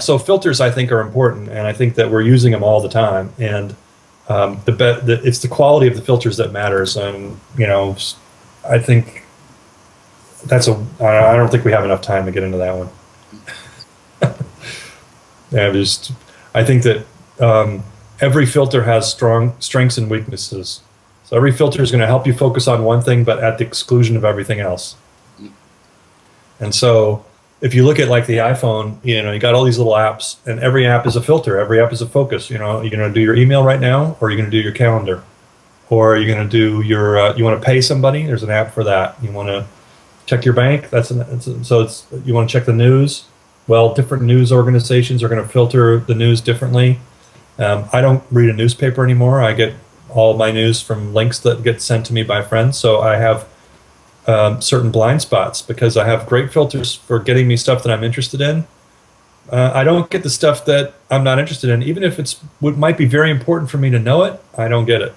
so filters I think are important, and I think that we're using them all the time. And um, the, the it's the quality of the filters that matters. And you know, I think that's a. I I don't think we have enough time to get into that one. yeah, just I think that um, every filter has strong strengths and weaknesses. So every filter is going to help you focus on one thing, but at the exclusion of everything else. And so if you look at like the iPhone, you know, you got all these little apps, and every app is a filter. Every app is a focus. You know, you're going to do your email right now, or you're going to do your calendar, or you're going to do your. Uh, you want to pay somebody? There's an app for that. You want to check your bank? That's an. It's so it's you want to check the news. Well, different news organizations are going to filter the news differently. Um, I don't read a newspaper anymore. I get all my news from links that get sent to me by friends. So I have um, certain blind spots because I have great filters for getting me stuff that I'm interested in. Uh, I don't get the stuff that I'm not interested in, even if it's what might be very important for me to know it. I don't get it.